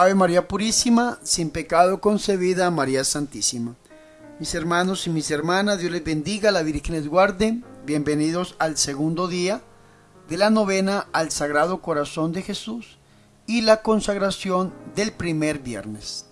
Ave María Purísima, sin pecado concebida, María Santísima. Mis hermanos y mis hermanas, Dios les bendiga, la Virgen les guarde. Bienvenidos al segundo día de la novena al Sagrado Corazón de Jesús y la consagración del primer viernes.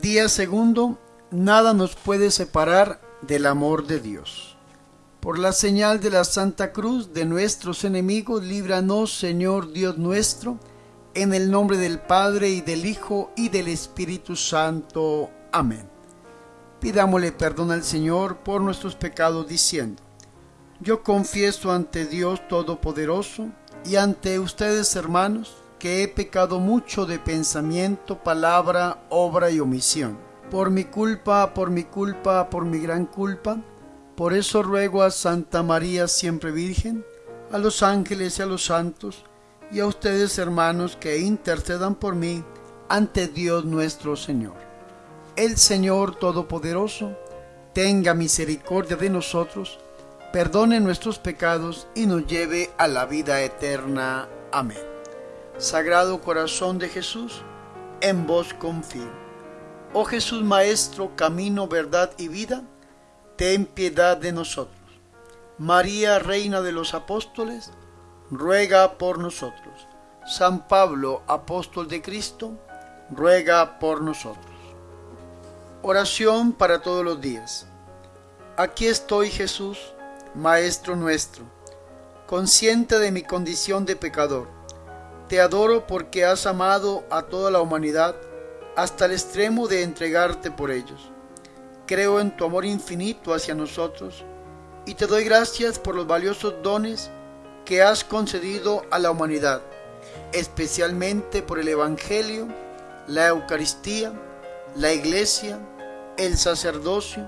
Día segundo, nada nos puede separar del amor de Dios. Por la señal de la Santa Cruz de nuestros enemigos, líbranos, Señor Dios nuestro, en el nombre del Padre y del Hijo y del Espíritu Santo. Amén. Pidámosle perdón al Señor por nuestros pecados diciendo, yo confieso ante Dios Todopoderoso y ante ustedes hermanos, que he pecado mucho de pensamiento, palabra, obra y omisión. Por mi culpa, por mi culpa, por mi gran culpa. Por eso ruego a Santa María siempre Virgen, a los ángeles y a los santos, y a ustedes hermanos que intercedan por mí ante Dios nuestro Señor. El Señor Todopoderoso tenga misericordia de nosotros, perdone nuestros pecados y nos lleve a la vida eterna. Amén. Sagrado Corazón de Jesús, en vos confío. Oh Jesús Maestro, camino, verdad y vida, ten piedad de nosotros. María, Reina de los Apóstoles, ruega por nosotros. San Pablo, Apóstol de Cristo, ruega por nosotros. Oración para todos los días. Aquí estoy Jesús, Maestro nuestro, consciente de mi condición de pecador te adoro porque has amado a toda la humanidad hasta el extremo de entregarte por ellos. Creo en tu amor infinito hacia nosotros y te doy gracias por los valiosos dones que has concedido a la humanidad, especialmente por el Evangelio, la Eucaristía, la Iglesia, el sacerdocio,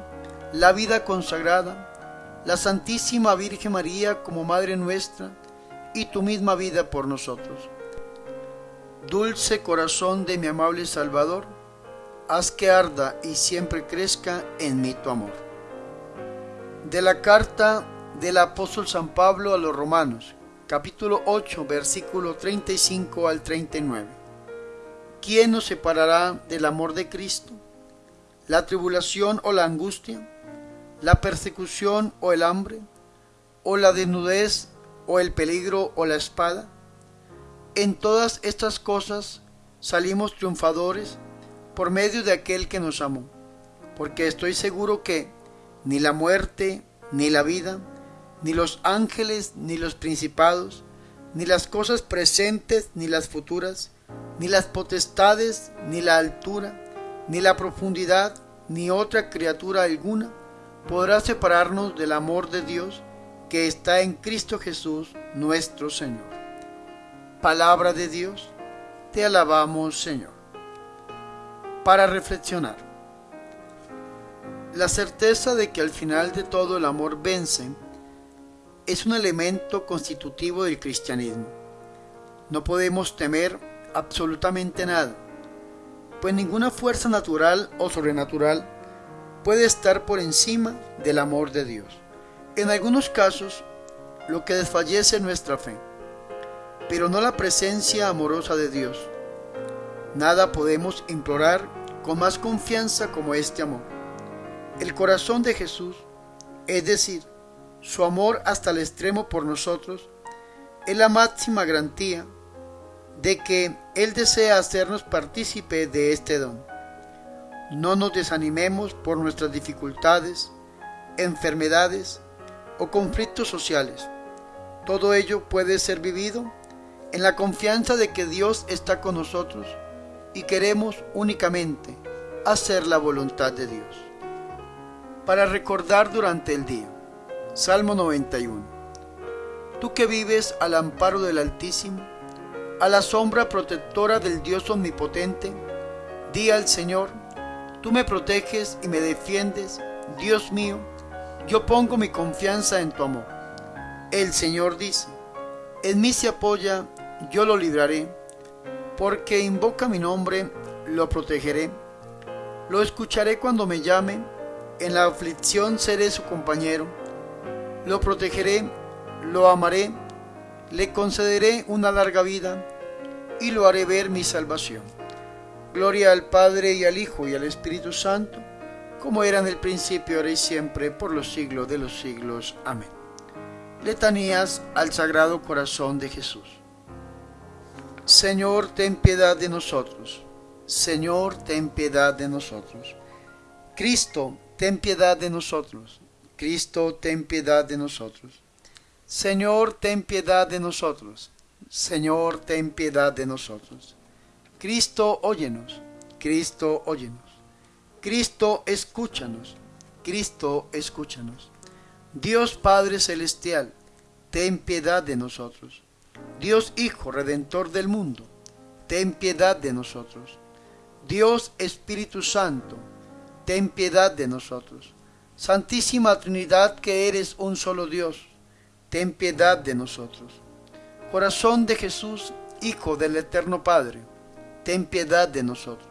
la vida consagrada, la Santísima Virgen María como Madre nuestra y tu misma vida por nosotros. Dulce corazón de mi amable Salvador, haz que arda y siempre crezca en mí tu amor. De la carta del apóstol San Pablo a los Romanos, capítulo 8, versículo 35 al 39. ¿Quién nos separará del amor de Cristo? ¿La tribulación o la angustia? ¿La persecución o el hambre? ¿O la desnudez o el peligro o la espada? En todas estas cosas salimos triunfadores por medio de aquel que nos amó, porque estoy seguro que ni la muerte, ni la vida, ni los ángeles, ni los principados, ni las cosas presentes, ni las futuras, ni las potestades, ni la altura, ni la profundidad, ni otra criatura alguna podrá separarnos del amor de Dios que está en Cristo Jesús nuestro Señor palabra de Dios, te alabamos Señor. Para reflexionar, la certeza de que al final de todo el amor vence es un elemento constitutivo del cristianismo. No podemos temer absolutamente nada, pues ninguna fuerza natural o sobrenatural puede estar por encima del amor de Dios. En algunos casos, lo que desfallece nuestra fe pero no la presencia amorosa de Dios. Nada podemos implorar con más confianza como este amor. El corazón de Jesús, es decir, su amor hasta el extremo por nosotros, es la máxima garantía de que Él desea hacernos partícipe de este don. No nos desanimemos por nuestras dificultades, enfermedades o conflictos sociales. Todo ello puede ser vivido en la confianza de que Dios está con nosotros y queremos únicamente hacer la voluntad de Dios. Para recordar durante el día, Salmo 91. Tú que vives al amparo del Altísimo, a la sombra protectora del Dios Omnipotente, di al Señor, tú me proteges y me defiendes, Dios mío, yo pongo mi confianza en tu amor. El Señor dice, en mí se apoya yo lo libraré, porque invoca mi nombre, lo protegeré. Lo escucharé cuando me llame, en la aflicción seré su compañero. Lo protegeré, lo amaré, le concederé una larga vida y lo haré ver mi salvación. Gloria al Padre y al Hijo y al Espíritu Santo, como era en el principio, ahora y siempre, por los siglos de los siglos. Amén. Letanías al Sagrado Corazón de Jesús. Señor, ten piedad de nosotros. Señor, ten piedad de nosotros. Cristo, ten piedad de nosotros. Cristo, ten piedad de nosotros. Señor, ten piedad de nosotros. Señor, ten piedad de nosotros. Cristo, óyenos. Cristo, óyenos. Cristo, escúchanos. Cristo, escúchanos. Dios Padre Celestial, ten piedad de nosotros. Dios Hijo Redentor del mundo, ten piedad de nosotros. Dios Espíritu Santo, ten piedad de nosotros. Santísima Trinidad que eres un solo Dios, ten piedad de nosotros. Corazón de Jesús, Hijo del Eterno Padre, ten piedad de nosotros.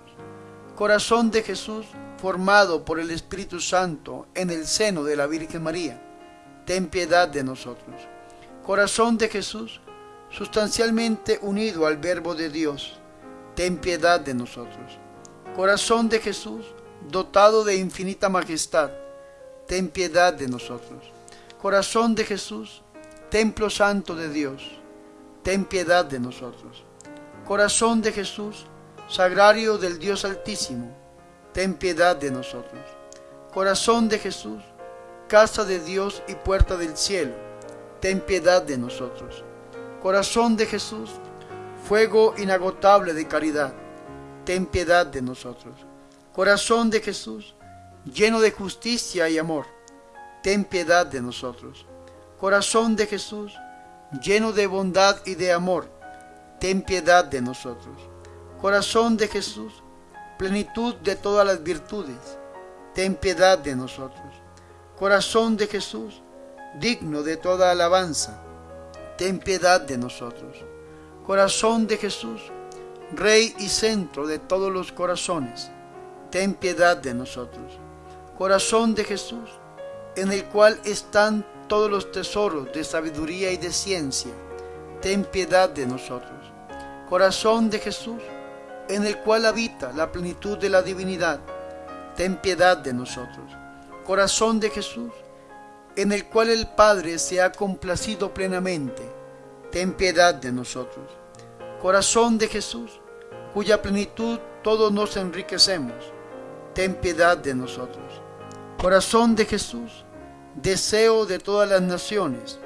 Corazón de Jesús, formado por el Espíritu Santo en el seno de la Virgen María, ten piedad de nosotros. Corazón de Jesús, sustancialmente unido al Verbo de Dios, ten piedad de nosotros. Corazón de Jesús, dotado de infinita majestad, ten piedad de nosotros. Corazón de Jesús, templo santo de Dios, ten piedad de nosotros. Corazón de Jesús, sagrario del Dios Altísimo, ten piedad de nosotros. Corazón de Jesús, casa de Dios y puerta del cielo, ten piedad de nosotros. Corazón de Jesús, fuego inagotable de caridad, ten piedad de nosotros. Corazón de Jesús, lleno de justicia y amor, ten piedad de nosotros. Corazón de Jesús, lleno de bondad y de amor, ten piedad de nosotros. Corazón de Jesús, plenitud de todas las virtudes, ten piedad de nosotros. Corazón de Jesús, digno de toda alabanza, ten piedad de nosotros. Corazón de Jesús, Rey y centro de todos los corazones, ten piedad de nosotros. Corazón de Jesús, en el cual están todos los tesoros de sabiduría y de ciencia, ten piedad de nosotros. Corazón de Jesús, en el cual habita la plenitud de la divinidad, ten piedad de nosotros. Corazón de Jesús, en el cual el Padre se ha complacido plenamente, ten piedad de nosotros. Corazón de Jesús, cuya plenitud todos nos enriquecemos, ten piedad de nosotros. Corazón de Jesús, deseo de todas las naciones,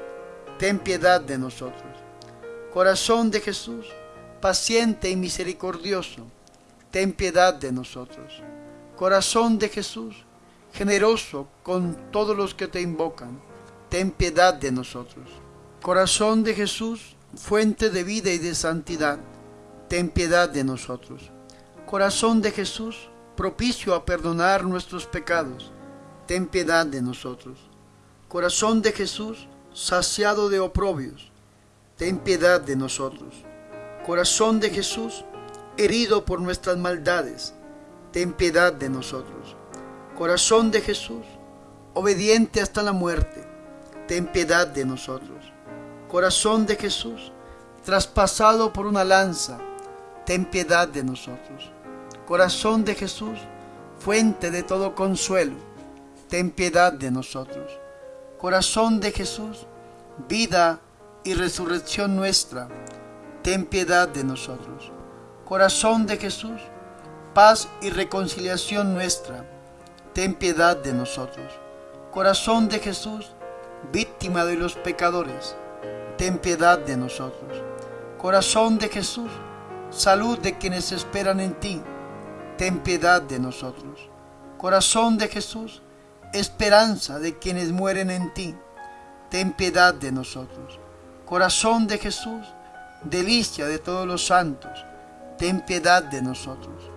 ten piedad de nosotros. Corazón de Jesús, paciente y misericordioso, ten piedad de nosotros. Corazón de Jesús, generoso con todos los que te invocan, ten piedad de nosotros. Corazón de Jesús, fuente de vida y de santidad, ten piedad de nosotros. Corazón de Jesús, propicio a perdonar nuestros pecados, ten piedad de nosotros. Corazón de Jesús, saciado de oprobios, ten piedad de nosotros. Corazón de Jesús, herido por nuestras maldades, ten piedad de nosotros. Corazón de Jesús, obediente hasta la muerte, ten piedad de nosotros. Corazón de Jesús, traspasado por una lanza, ten piedad de nosotros. Corazón de Jesús, fuente de todo consuelo, ten piedad de nosotros. Corazón de Jesús, vida y resurrección nuestra, ten piedad de nosotros. Corazón de Jesús, paz y reconciliación nuestra, ten piedad de nosotros. Corazón de Jesús, víctima de los pecadores, ten piedad de nosotros. Corazón de Jesús, salud de quienes esperan en ti, ten piedad de nosotros. Corazón de Jesús, esperanza de quienes mueren en ti, ten piedad de nosotros. Corazón de Jesús, delicia de todos los santos, ten piedad de nosotros.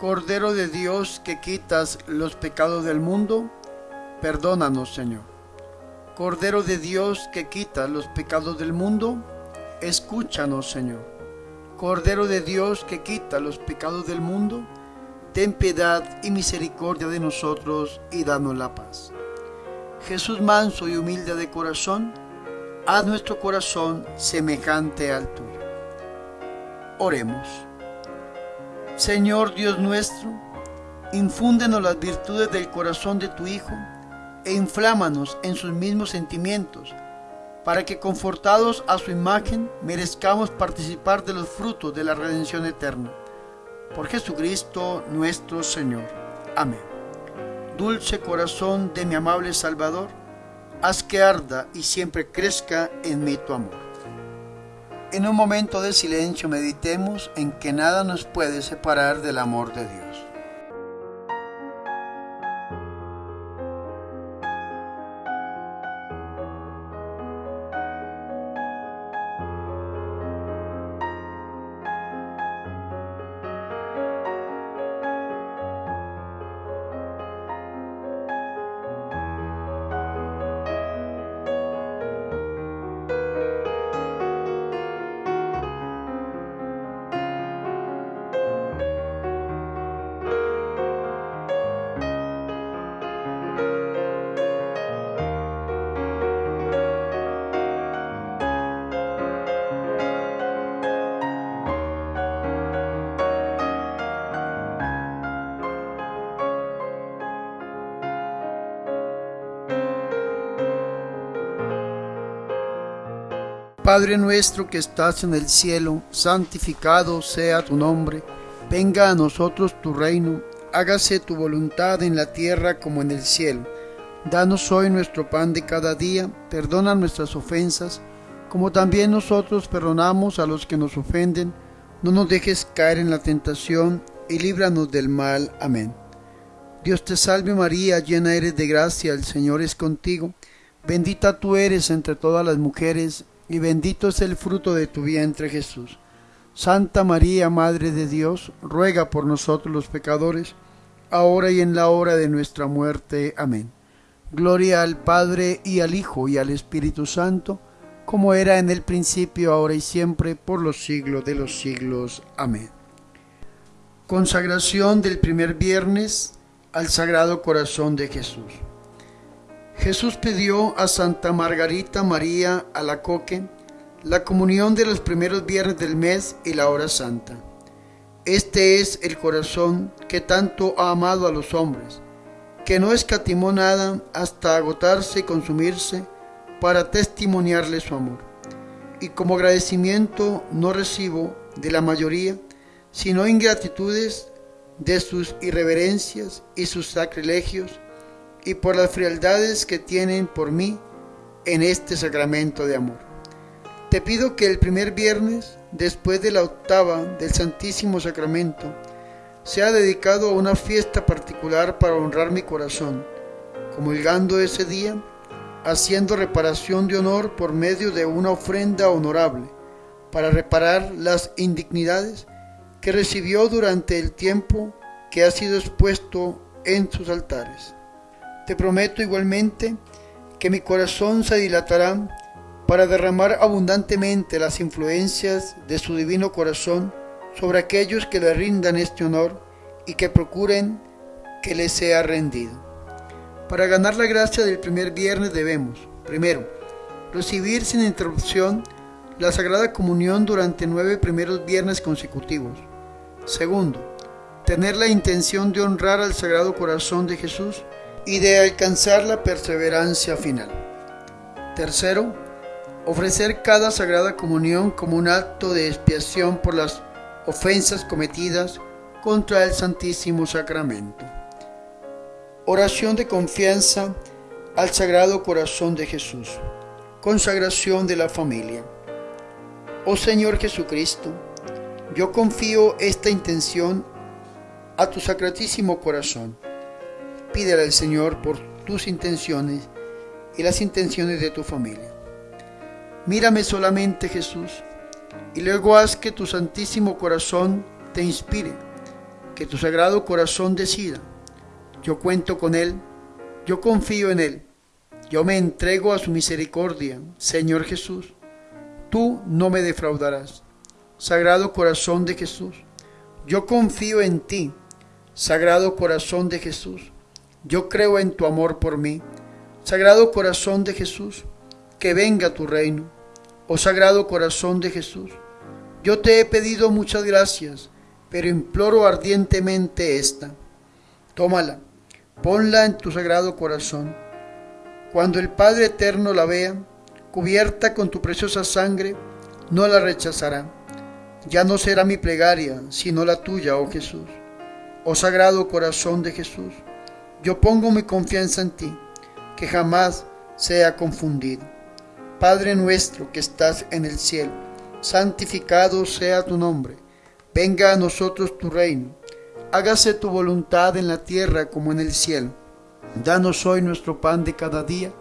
Cordero de Dios que quitas los pecados del mundo, perdónanos Señor. Cordero de Dios que quitas los pecados del mundo, escúchanos Señor. Cordero de Dios que quita los pecados del mundo, ten piedad y misericordia de nosotros y danos la paz. Jesús manso y humilde de corazón, haz nuestro corazón semejante al tuyo. Oremos. Señor Dios nuestro, infúndenos las virtudes del corazón de tu Hijo e inflámanos en sus mismos sentimientos, para que confortados a su imagen merezcamos participar de los frutos de la redención eterna. Por Jesucristo nuestro Señor. Amén. Dulce corazón de mi amable Salvador, haz que arda y siempre crezca en mí tu amor. En un momento de silencio meditemos en que nada nos puede separar del amor de Dios. Padre nuestro que estás en el cielo, santificado sea tu nombre, venga a nosotros tu reino, hágase tu voluntad en la tierra como en el cielo. Danos hoy nuestro pan de cada día, perdona nuestras ofensas, como también nosotros perdonamos a los que nos ofenden. No nos dejes caer en la tentación y líbranos del mal. Amén. Dios te salve María, llena eres de gracia, el Señor es contigo. Bendita tú eres entre todas las mujeres y bendito es el fruto de tu vientre Jesús. Santa María, Madre de Dios, ruega por nosotros los pecadores, ahora y en la hora de nuestra muerte. Amén. Gloria al Padre y al Hijo y al Espíritu Santo, como era en el principio, ahora y siempre, por los siglos de los siglos. Amén. Consagración del primer viernes al Sagrado Corazón de Jesús. Jesús pidió a Santa Margarita María Alacoque la comunión de los primeros viernes del mes y la hora santa. Este es el corazón que tanto ha amado a los hombres, que no escatimó nada hasta agotarse y consumirse para testimoniarle su amor. Y como agradecimiento no recibo de la mayoría, sino ingratitudes de sus irreverencias y sus sacrilegios, y por las frialdades que tienen por mí en este sacramento de amor. Te pido que el primer viernes, después de la octava del Santísimo Sacramento, sea dedicado a una fiesta particular para honrar mi corazón, comulgando ese día, haciendo reparación de honor por medio de una ofrenda honorable, para reparar las indignidades que recibió durante el tiempo que ha sido expuesto en sus altares. Te prometo igualmente que mi corazón se dilatará para derramar abundantemente las influencias de su divino corazón sobre aquellos que le rindan este honor y que procuren que le sea rendido. Para ganar la gracia del primer viernes debemos, primero, recibir sin interrupción la Sagrada Comunión durante nueve primeros viernes consecutivos. Segundo, tener la intención de honrar al Sagrado Corazón de Jesús y de alcanzar la perseverancia final. Tercero, ofrecer cada sagrada comunión como un acto de expiación por las ofensas cometidas contra el Santísimo Sacramento. Oración de confianza al Sagrado Corazón de Jesús. Consagración de la familia. Oh Señor Jesucristo, yo confío esta intención a tu sacratísimo corazón pídele al Señor por tus intenciones y las intenciones de tu familia. Mírame solamente, Jesús, y luego haz que tu santísimo corazón te inspire, que tu sagrado corazón decida. Yo cuento con Él, yo confío en Él, yo me entrego a su misericordia, Señor Jesús. Tú no me defraudarás. Sagrado corazón de Jesús, yo confío en ti, Sagrado corazón de Jesús. Yo creo en tu amor por mí. Sagrado corazón de Jesús, que venga tu reino. Oh Sagrado corazón de Jesús, Yo te he pedido muchas gracias, pero imploro ardientemente esta. Tómala, ponla en tu sagrado corazón. Cuando el Padre Eterno la vea, cubierta con tu preciosa sangre, no la rechazará. Ya no será mi plegaria, sino la tuya, oh Jesús. Oh sagrado corazón de Jesús, yo pongo mi confianza en ti, que jamás sea confundido. Padre nuestro que estás en el cielo, santificado sea tu nombre, venga a nosotros tu reino, hágase tu voluntad en la tierra como en el cielo. Danos hoy nuestro pan de cada día,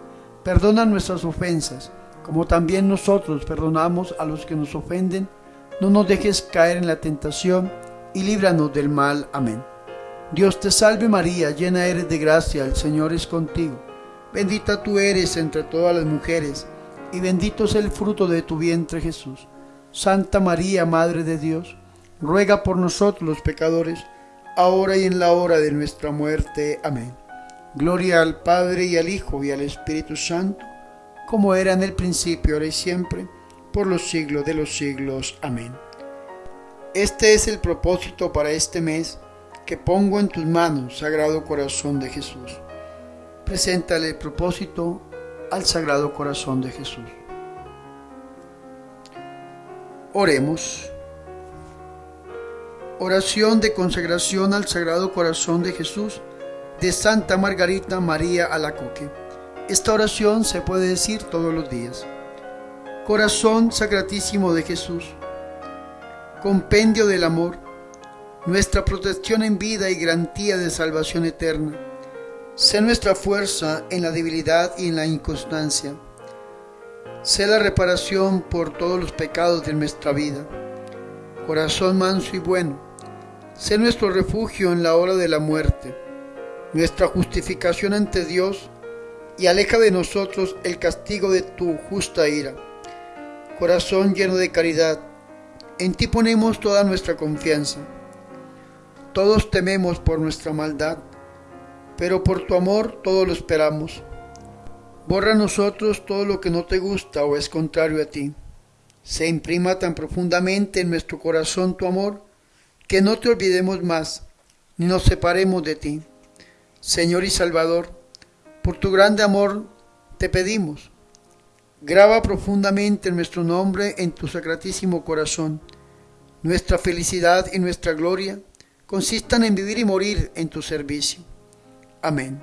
perdona nuestras ofensas, como también nosotros perdonamos a los que nos ofenden, no nos dejes caer en la tentación, y líbranos del mal. Amén. Dios te salve María, llena eres de gracia, el Señor es contigo. Bendita tú eres entre todas las mujeres, y bendito es el fruto de tu vientre Jesús. Santa María, Madre de Dios, ruega por nosotros los pecadores, ahora y en la hora de nuestra muerte. Amén. Gloria al Padre y al Hijo y al Espíritu Santo, como era en el principio, ahora y siempre, por los siglos de los siglos. Amén. Este es el propósito para este mes que pongo en tus manos, Sagrado Corazón de Jesús. Preséntale el propósito al Sagrado Corazón de Jesús. Oremos. Oración de consagración al Sagrado Corazón de Jesús de Santa Margarita María Alacoque. Esta oración se puede decir todos los días. Corazón Sacratísimo de Jesús, compendio del amor, nuestra protección en vida y garantía de salvación eterna. Sé nuestra fuerza en la debilidad y en la inconstancia Sé la reparación por todos los pecados de nuestra vida. Corazón manso y bueno, sé nuestro refugio en la hora de la muerte, nuestra justificación ante Dios y aleja de nosotros el castigo de tu justa ira. Corazón lleno de caridad, en ti ponemos toda nuestra confianza. Todos tememos por nuestra maldad, pero por tu amor todo lo esperamos. Borra nosotros todo lo que no te gusta o es contrario a ti. Se imprima tan profundamente en nuestro corazón tu amor que no te olvidemos más ni nos separemos de ti. Señor y Salvador, por tu grande amor te pedimos. Graba profundamente nuestro nombre en tu sacratísimo corazón. Nuestra felicidad y nuestra gloria consistan en vivir y morir en tu servicio. Amén.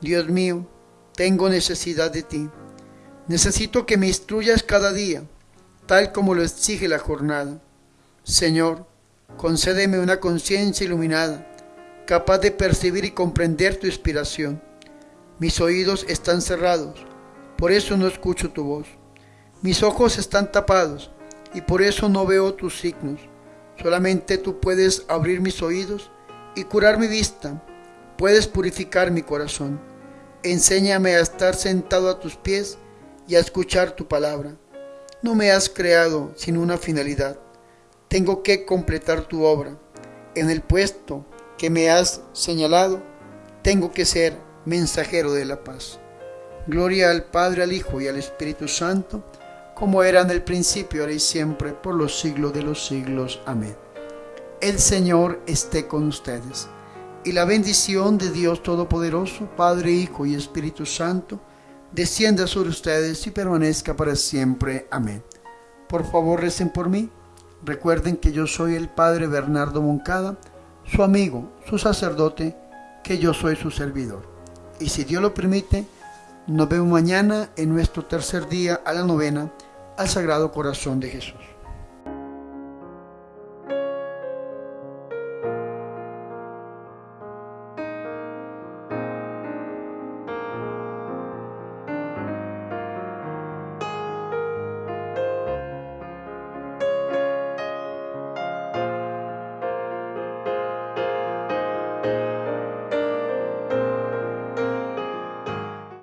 Dios mío, tengo necesidad de ti. Necesito que me instruyas cada día, tal como lo exige la jornada. Señor, concédeme una conciencia iluminada, capaz de percibir y comprender tu inspiración. Mis oídos están cerrados, por eso no escucho tu voz. Mis ojos están tapados y por eso no veo tus signos. Solamente tú puedes abrir mis oídos y curar mi vista. Puedes purificar mi corazón. Enséñame a estar sentado a tus pies y a escuchar tu palabra. No me has creado sin una finalidad. Tengo que completar tu obra. En el puesto que me has señalado, tengo que ser mensajero de la paz. Gloria al Padre, al Hijo y al Espíritu Santo, como era en el principio, ahora y siempre, por los siglos de los siglos. Amén. El Señor esté con ustedes y la bendición de Dios Todopoderoso, Padre, Hijo y Espíritu Santo, descienda sobre ustedes y permanezca para siempre. Amén. Por favor, recen por mí. Recuerden que yo soy el Padre Bernardo Moncada, su amigo, su sacerdote, que yo soy su servidor. Y si Dios lo permite, nos vemos mañana en nuestro tercer día a la novena al Sagrado Corazón de Jesús.